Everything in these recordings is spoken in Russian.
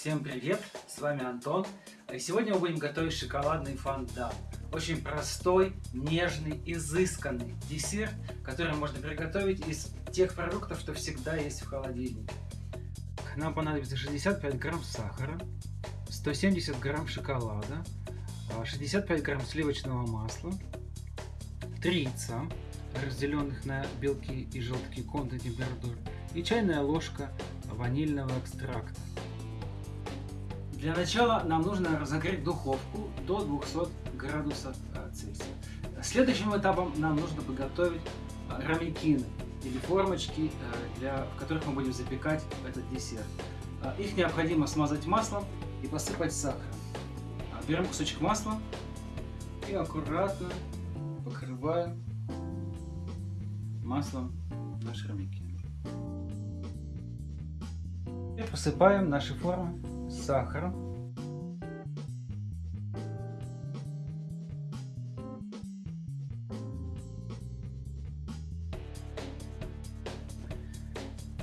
Всем привет, с вами Антон. И сегодня мы будем готовить шоколадный фондан. Очень простой, нежный, изысканный десерт, который можно приготовить из тех продуктов, что всегда есть в холодильнике. Нам понадобится 65 грамм сахара, 170 грамм шоколада, 65 грамм сливочного масла, 3 яйца, разделенных на белки и желтки комнатной температуры, и чайная ложка ванильного экстракта. Для начала нам нужно разогреть духовку до 200 градусов Цельсия. Следующим этапом нам нужно подготовить рамикины или формочки, для, в которых мы будем запекать этот десерт. Их необходимо смазать маслом и посыпать сахаром. Берем кусочек масла и аккуратно покрываем маслом наши рамикины. И посыпаем наши формы сахаром.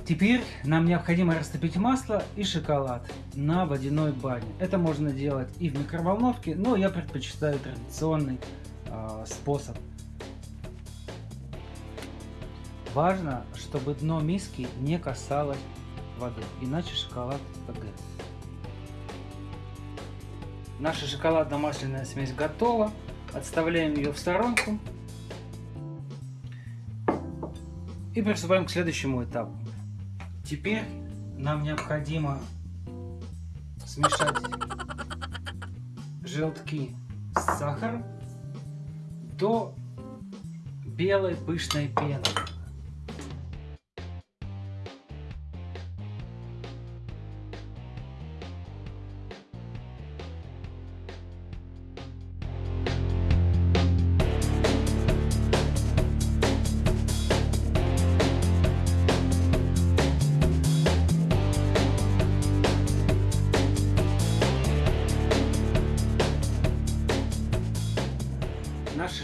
Теперь нам необходимо растопить масло и шоколад на водяной бане. Это можно делать и в микроволновке, но я предпочитаю традиционный э, способ. Важно, чтобы дно миски не касалось воды, иначе шоколад погорит. Наша шоколадно-масляная смесь готова. Отставляем ее в сторонку. И приступаем к следующему этапу. Теперь нам необходимо смешать желтки с сахаром до белой пышной пены.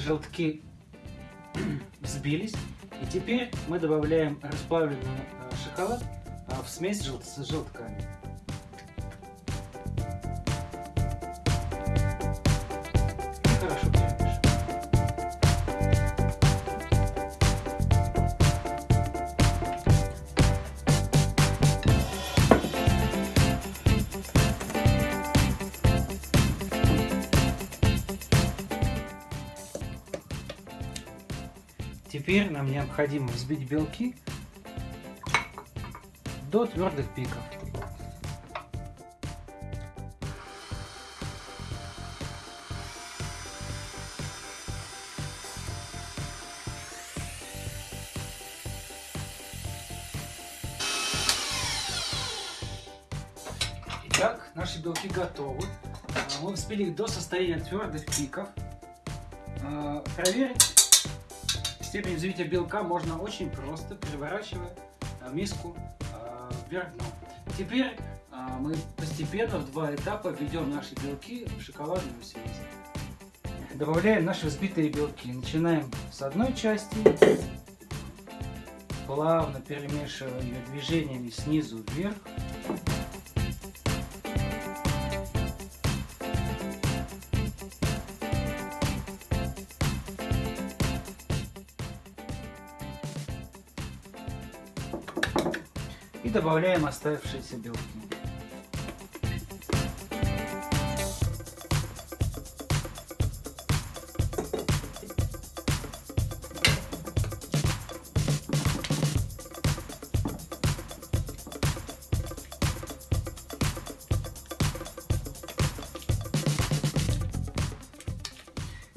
Желтки взбились. И теперь мы добавляем расплавленный э, шоколад в смесь с желтками. Теперь нам необходимо взбить белки до твердых пиков. Итак, наши белки готовы. Мы взбили их до состояния твердых пиков. Проверить Степень взбития белка можно очень просто, переворачивая миску вверх дном. Теперь мы постепенно в два этапа введем наши белки в шоколадную смесь. Добавляем наши взбитые белки. Начинаем с одной части, плавно перемешивая ее движениями снизу вверх. Добавляем оставшиеся белки.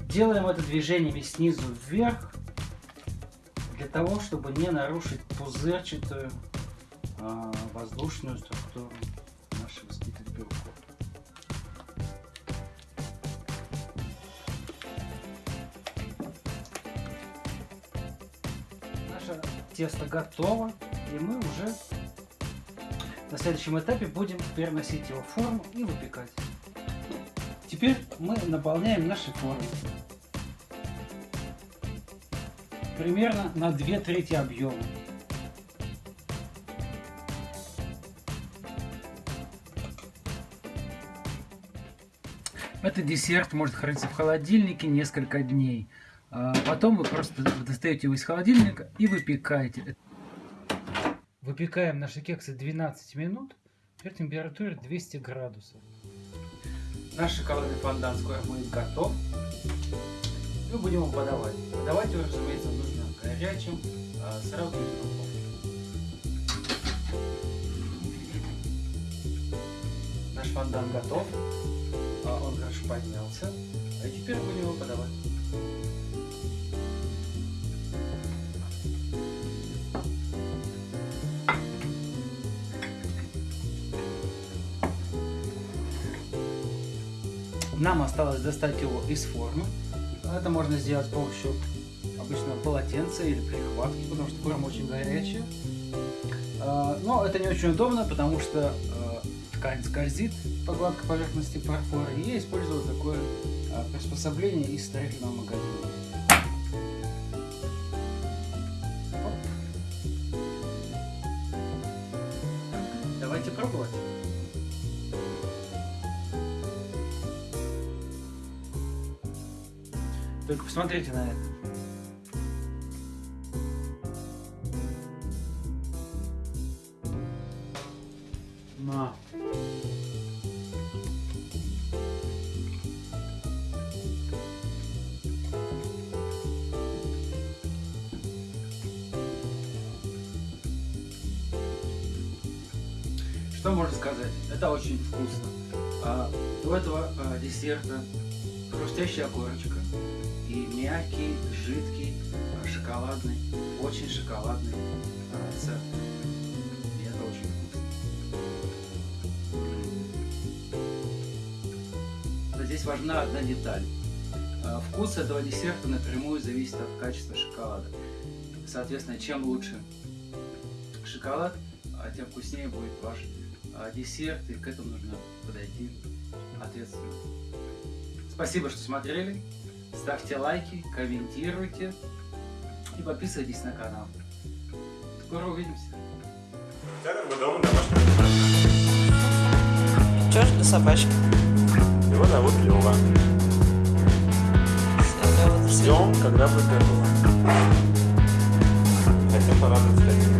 Делаем это движениями снизу вверх, для того, чтобы не нарушить пузырчатую воздушную структуру наших взбитых белков. Наше тесто готово, и мы уже на следующем этапе будем переносить его в форму и выпекать. Теперь мы наполняем наши формы. Примерно на 2 трети объема. Этот десерт может храниться в холодильнике несколько дней. А потом вы просто достаете его из холодильника и выпекаете. Выпекаем наши кексы 12 минут при температуре 200 градусов. Наш шоколадный фондан скоро будет готов. Мы будем его подавать. Подавать его, разумеется, нужно горячим, а сразу из Наш фондан готов. Он хорошо поднялся. А теперь будем его подавать. Нам осталось достать его из формы. Это можно сделать с помощью обычного полотенца или прихватки, потому что форма очень горячая. А, но это не очень удобно, потому что а, ткань скользит по гладкой поверхности фарфора. И я использовал такое а, приспособление из строительного магазина. Давайте пробовать. Только посмотрите на это. Что можно сказать? Это очень вкусно. А, у этого а, десерта хрустящая корочка и мягкий, жидкий, а, шоколадный, очень шоколадный а, рецепт. И здесь важна одна деталь. А, вкус этого десерта напрямую зависит от качества шоколада. Соответственно, чем лучше шоколад, тем вкуснее будет ваш десерт, и к этому нужно подойти ответственно. Спасибо, что смотрели. Ставьте лайки, комментируйте и подписывайтесь на канал. Скоро увидимся. Что ж для собачки? Его зовут Лева. Ждем, когда будет готово. Хотим порадовать